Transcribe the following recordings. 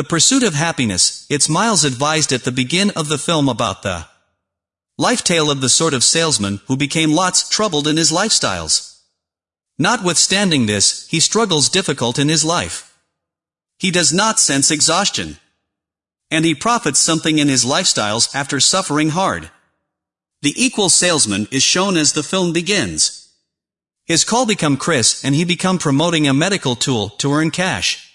The pursuit of happiness, it's Miles advised at the begin of the film about the life tale of the sort of salesman who became lots troubled in his lifestyles. Notwithstanding this, he struggles difficult in his life. He does not sense exhaustion. And he profits something in his lifestyles after suffering hard. The equal salesman is shown as the film begins. His call become Chris and he become promoting a medical tool to earn cash.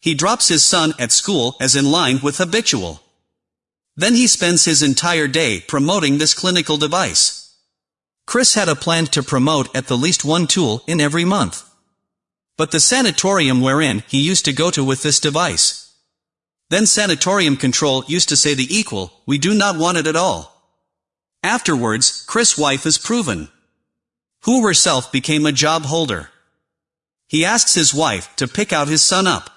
He drops his son at school as in line with habitual. Then he spends his entire day promoting this clinical device. Chris had a plan to promote at the least one tool in every month. But the sanatorium wherein he used to go to with this device. Then sanatorium control used to say the equal, we do not want it at all. Afterwards, Chris' wife is proven. Who herself became a job holder. He asks his wife to pick out his son up.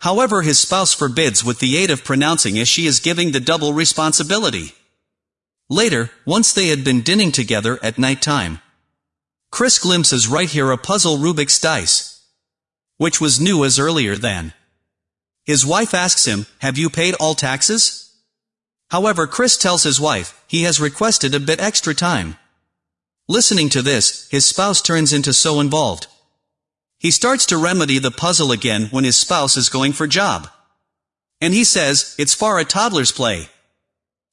However his spouse forbids with the aid of pronouncing as she is giving the double responsibility. Later, once they had been dinning together at night time. Chris glimpses right here a puzzle Rubik's dice. Which was new as earlier than. His wife asks him, have you paid all taxes? However Chris tells his wife, he has requested a bit extra time. Listening to this, his spouse turns into so involved. He starts to remedy the puzzle again when his spouse is going for job. And he says, it's far a toddler's play.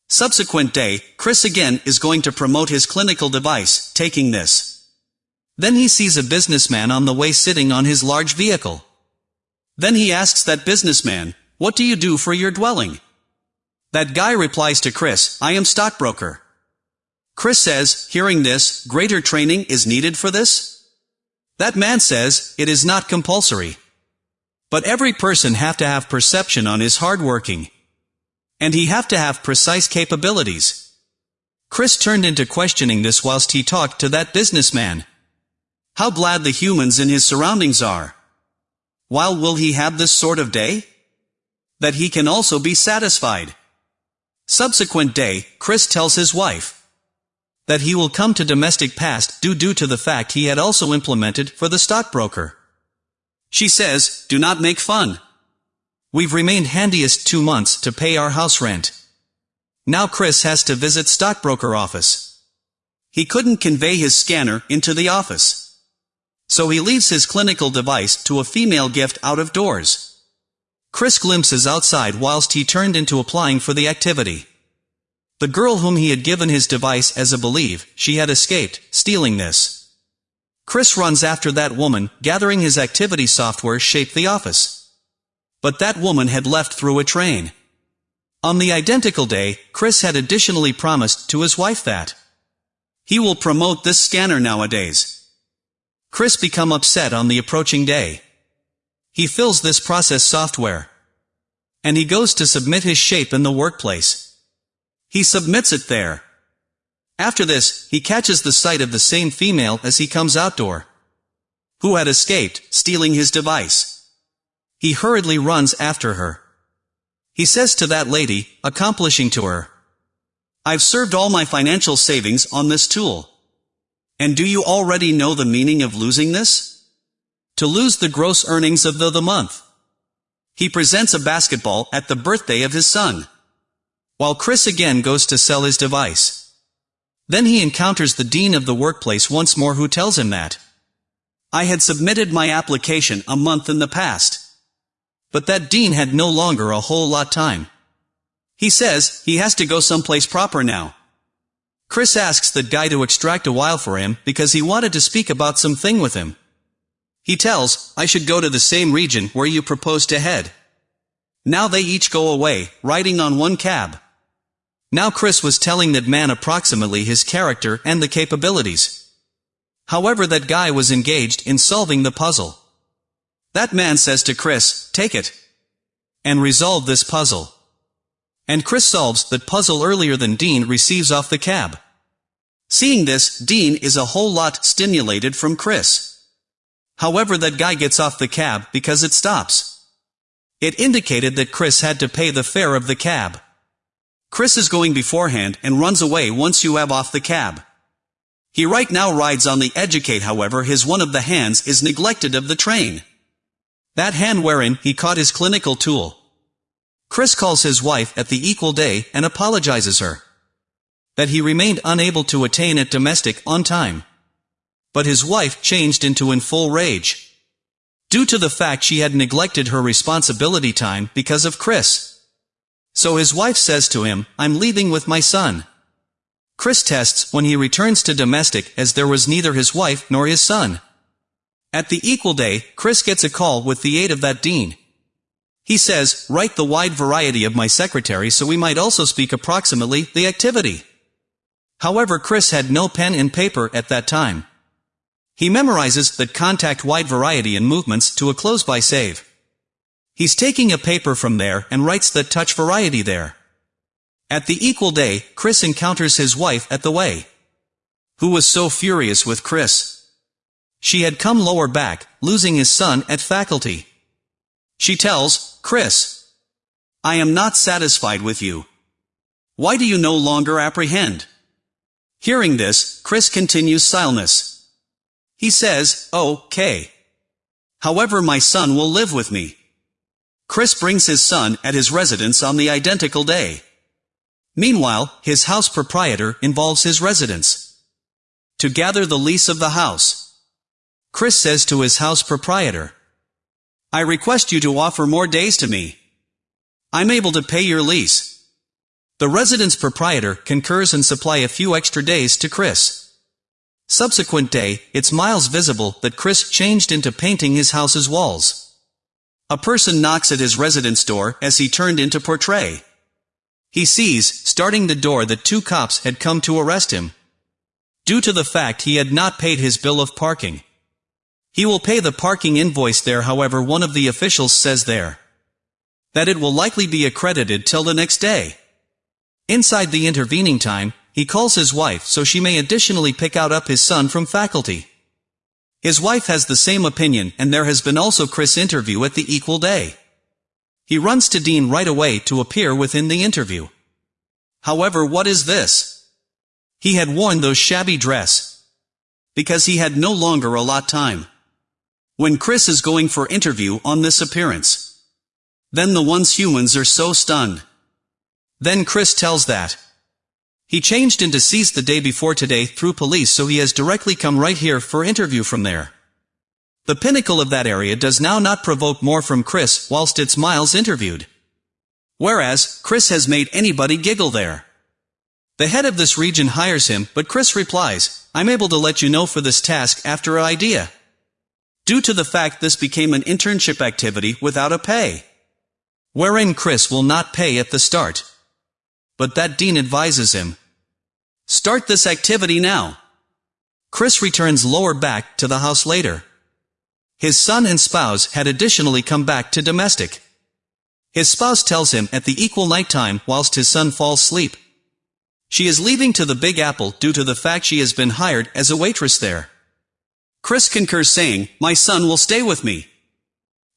Subsequent day, Chris again is going to promote his clinical device, taking this. Then he sees a businessman on the way sitting on his large vehicle. Then he asks that businessman, what do you do for your dwelling? That guy replies to Chris, I am stockbroker. Chris says, hearing this, greater training is needed for this? That man says, it is not compulsory. But every person have to have perception on his hard working. And he have to have precise capabilities. Chris turned into questioning this whilst he talked to that businessman. How glad the humans in his surroundings are. While will he have this sort of day? That he can also be satisfied. Subsequent day, Chris tells his wife that he will come to domestic past due due to the fact he had also implemented for the stockbroker. She says, do not make fun. We've remained handiest two months to pay our house rent. Now Chris has to visit stockbroker office. He couldn't convey his scanner into the office. So he leaves his clinical device to a female gift out of doors. Chris glimpses outside whilst he turned into applying for the activity. The girl whom he had given his device as a believe, she had escaped, stealing this. Chris runs after that woman, gathering his activity software shape the office. But that woman had left through a train. On the identical day, Chris had additionally promised to his wife that he will promote this scanner nowadays. Chris become upset on the approaching day. He fills this process software. And he goes to submit his shape in the workplace. He submits it there. After this, he catches the sight of the same female as he comes outdoor. Who had escaped, stealing his device. He hurriedly runs after her. He says to that lady, accomplishing to her, I've served all my financial savings on this tool. And do you already know the meaning of losing this? to lose the gross earnings of the, the month. He presents a basketball at the birthday of his son. While Chris again goes to sell his device. Then he encounters the dean of the workplace once more who tells him that I had submitted my application a month in the past. But that dean had no longer a whole lot time. He says he has to go someplace proper now. Chris asks the guy to extract a while for him because he wanted to speak about something with him. He tells, I should go to the same region where you proposed to head. Now they each go away, riding on one cab. Now Chris was telling that man approximately his character and the capabilities. However that guy was engaged in solving the puzzle. That man says to Chris, take it. And resolve this puzzle. And Chris solves that puzzle earlier than Dean receives off the cab. Seeing this, Dean is a whole lot stimulated from Chris. However that guy gets off the cab because it stops. It indicated that Chris had to pay the fare of the cab. Chris is going beforehand and runs away once you have off the cab. He right now rides on the educate however his one of the hands is neglected of the train. That hand wherein he caught his clinical tool. Chris calls his wife at the equal day and apologizes her. That he remained unable to attain at domestic on time. But his wife changed into in full rage. Due to the fact she had neglected her responsibility time because of Chris. So his wife says to him, I'm leaving with my son. Chris tests when he returns to domestic as there was neither his wife nor his son. At the equal day, Chris gets a call with the aid of that dean. He says, write the wide variety of my secretary so we might also speak approximately the activity. However Chris had no pen and paper at that time. He memorizes that contact wide variety and movements to a close by save. He's taking a paper from there and writes the touch variety there. At the equal day, Chris encounters his wife at the way. Who was so furious with Chris? She had come lower back, losing his son at faculty. She tells, Chris. I am not satisfied with you. Why do you no longer apprehend? Hearing this, Chris continues silence. He says, okay. However my son will live with me. Chris brings his son at his residence on the identical day. Meanwhile, his house proprietor involves his residence. To gather the lease of the house. Chris says to his house proprietor, I request you to offer more days to me. I'm able to pay your lease. The residence proprietor concurs and supply a few extra days to Chris. Subsequent day, it's miles visible that Chris changed into painting his house's walls. A person knocks at his residence door as he turned into portray. He sees, starting the door that two cops had come to arrest him. Due to the fact he had not paid his bill of parking. He will pay the parking invoice there however one of the officials says there that it will likely be accredited till the next day. Inside the intervening time, he calls his wife so she may additionally pick out up his son from faculty. His wife has the same opinion and there has been also Chris' interview at the equal day. He runs to Dean right away to appear within the interview. However what is this? He had worn those shabby dress. Because he had no longer a lot time. When Chris is going for interview on this appearance. Then the once humans are so stunned. Then Chris tells that. He changed into seized the day before today through police so he has directly come right here for interview from there. The pinnacle of that area does now not provoke more from Chris whilst it's Miles interviewed. Whereas, Chris has made anybody giggle there. The head of this region hires him, but Chris replies, I'm able to let you know for this task after idea due to the fact this became an internship activity without a pay. Wherein Chris will not pay at the start. But that dean advises him. Start this activity now. Chris returns lower back to the house later. His son and spouse had additionally come back to domestic. His spouse tells him at the equal night time whilst his son falls asleep. She is leaving to the Big Apple due to the fact she has been hired as a waitress there. Chris concurs saying, my son will stay with me.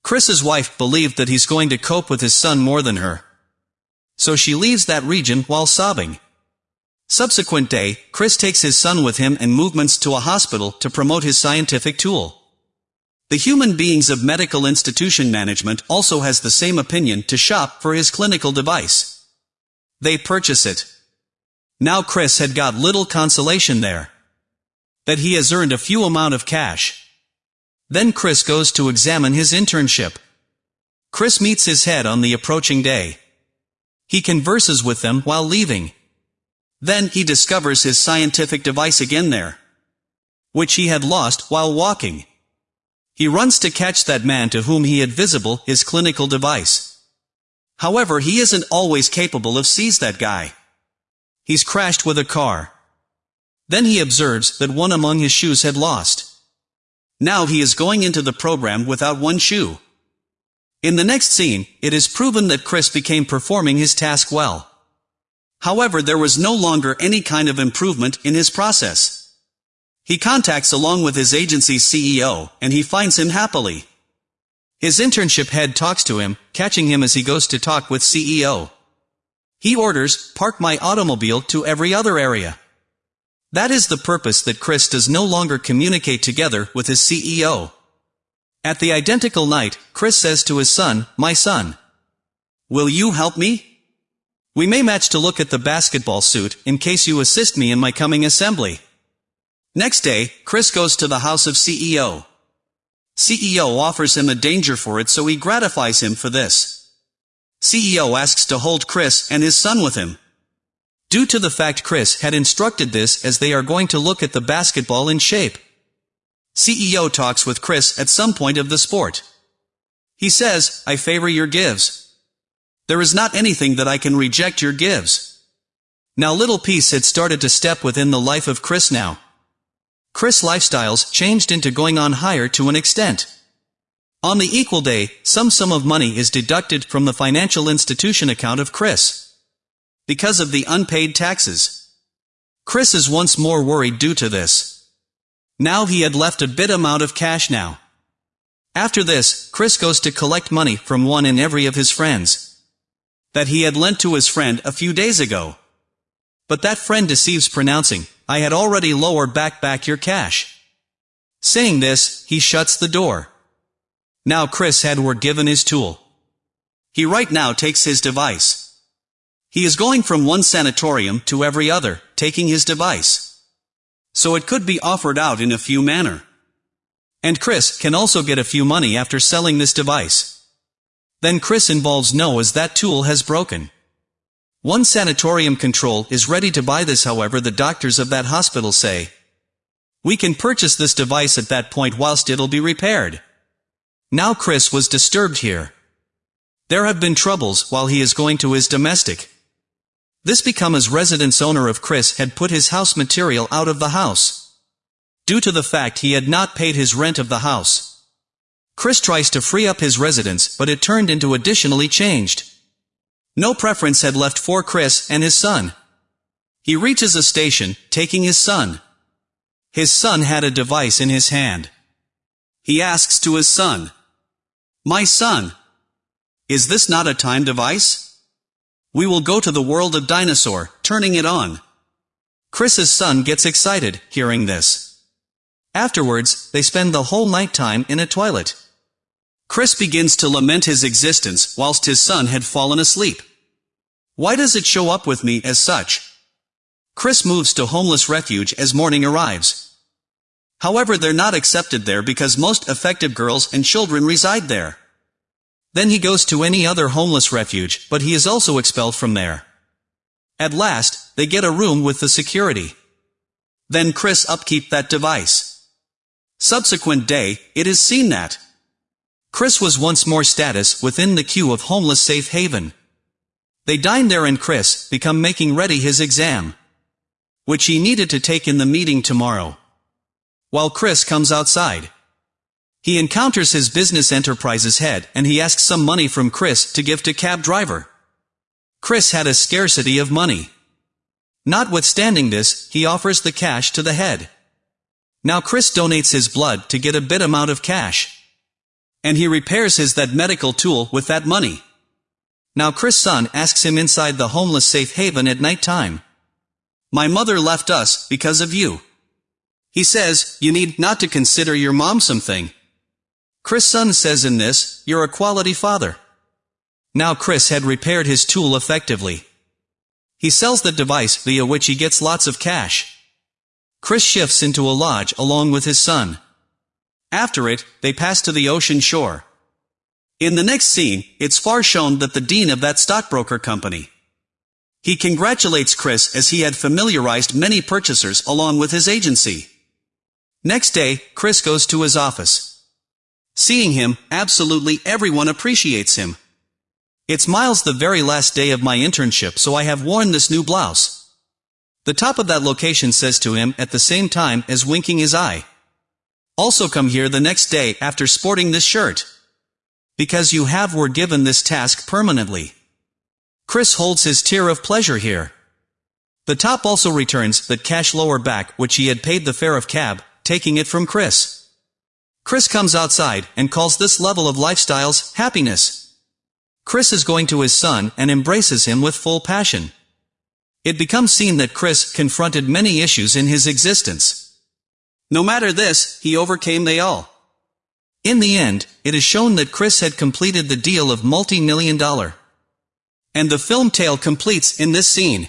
Chris's wife believed that he's going to cope with his son more than her. So she leaves that region while sobbing. Subsequent day, Chris takes his son with him and movements to a hospital to promote his scientific tool. The human beings of medical institution management also has the same opinion to shop for his clinical device. They purchase it. Now Chris had got little consolation there that he has earned a few amount of cash. Then Chris goes to examine his internship. Chris meets his head on the approaching day. He converses with them while leaving. Then he discovers his scientific device again there, which he had lost while walking. He runs to catch that man to whom he had visible his clinical device. However, he isn't always capable of seize that guy. He's crashed with a car. Then he observes that one among his shoes had lost. Now he is going into the program without one shoe. In the next scene, it is proven that Chris became performing his task well. However there was no longer any kind of improvement in his process. He contacts along with his agency's CEO, and he finds him happily. His internship head talks to him, catching him as he goes to talk with CEO. He orders, park my automobile to every other area. That is the purpose that Chris does no longer communicate together with his CEO. At the identical night, Chris says to his son, My son. Will you help me? We may match to look at the basketball suit, in case you assist me in my coming assembly. Next day, Chris goes to the house of CEO. CEO offers him a danger for it so he gratifies him for this. CEO asks to hold Chris and his son with him. Due to the fact Chris had instructed this as they are going to look at the basketball in shape. CEO talks with Chris at some point of the sport. He says, I favor your gives. There is not anything that I can reject your gives. Now little peace had started to step within the life of Chris now. Chris' lifestyles changed into going on higher to an extent. On the equal day, some sum of money is deducted from the financial institution account of Chris. Because of the unpaid taxes. Chris is once more worried due to this. Now he had left a bit amount of cash now. After this, Chris goes to collect money from one and every of his friends. That he had lent to his friend a few days ago. But that friend deceives pronouncing, I had already lowered back back your cash. Saying this, he shuts the door. Now Chris had were given his tool. He right now takes his device. He is going from one sanatorium to every other, taking his device. So it could be offered out in a few manner. And Chris can also get a few money after selling this device. Then Chris involves no as that tool has broken. One sanatorium control is ready to buy this however the doctors of that hospital say. We can purchase this device at that point whilst it'll be repaired. Now Chris was disturbed here. There have been troubles while he is going to his domestic. This become as residence owner of Chris had put his house material out of the house. Due to the fact he had not paid his rent of the house. Chris tries to free up his residence but it turned into additionally changed. No preference had left for Chris and his son. He reaches a station, taking his son. His son had a device in his hand. He asks to his son, My son, is this not a time device? We will go to the world of dinosaur, turning it on. Chris's son gets excited, hearing this. Afterwards, they spend the whole night time in a toilet. Chris begins to lament his existence whilst his son had fallen asleep. Why does it show up with me as such? Chris moves to homeless refuge as morning arrives. However they're not accepted there because most effective girls and children reside there. Then he goes to any other homeless refuge, but he is also expelled from there. At last, they get a room with the security. Then Chris upkeep that device. Subsequent day, it is seen that Chris was once more status within the queue of homeless safe haven. They dine there and Chris become making ready his exam. Which he needed to take in the meeting tomorrow. While Chris comes outside. He encounters his business enterprise's head and he asks some money from Chris to give to cab driver. Chris had a scarcity of money. Notwithstanding this, he offers the cash to the head. Now Chris donates his blood to get a bit amount of cash. And he repairs his that medical tool with that money. Now Chris' son asks him inside the homeless safe haven at night time. My mother left us because of you. He says, you need not to consider your mom something. Chris' son says in this, you're a quality father. Now Chris had repaired his tool effectively. He sells the device via which he gets lots of cash. Chris shifts into a lodge along with his son. After it, they pass to the ocean shore. In the next scene, it's far shown that the dean of that stockbroker company. He congratulates Chris as he had familiarized many purchasers along with his agency. Next day, Chris goes to his office. Seeing him, absolutely everyone appreciates him. It's Miles the very last day of my internship so I have worn this new blouse. The top of that location says to him at the same time as winking his eye. Also come here the next day after sporting this shirt. Because you have were given this task permanently. Chris holds his tear of pleasure here. The top also returns the cash lower back which he had paid the fare of cab, taking it from Chris. Chris comes outside and calls this level of lifestyles happiness. Chris is going to his son and embraces him with full passion. It becomes seen that Chris confronted many issues in his existence. No matter this, he overcame they all. In the end, it is shown that Chris had completed the deal of multi-million dollar And the film tale completes in this scene.